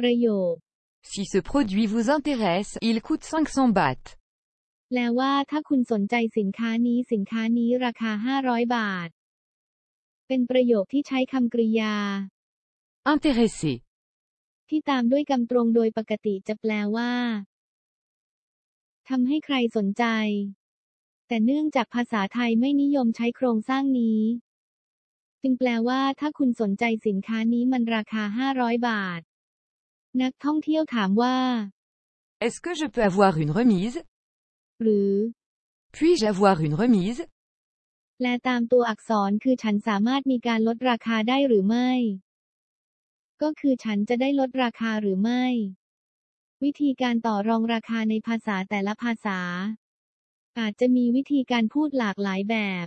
ประโยค Si ce produit vous intéresse, il coûte 500 bahts. แปลว่าถ้าคุณสนใจสินค้านี้สินค้านี้ราคา 500 บาท เป็นประโยคที่ใช้คำกริยา Intéressé. ที่ตามด้วยกำตรงโดยปกติจะแปลว่าทำให้ใครสนใจ แต่เนื่องจากภาษาไทยไม่นิยมใช้โครงสร้างนี้ จึงแปลว่าถ้าคุณสนใจสินค้านี้มันราคา 500 บาท นักท่องเที่ยวถามว่า Est-ce que je peux avoir une remise หรือ Puis-je avoir une remise แปลตามตัวอักษรคือฉันสามารถมีการลดราคาได้หรือไม่ ก็คือฉันจะได้ลดราคาหรือไม่ วิธีการต่อรองราคาในภาษาแต่ละภาษา อาจจะมีวิธีการพูดหลากหลายแบบ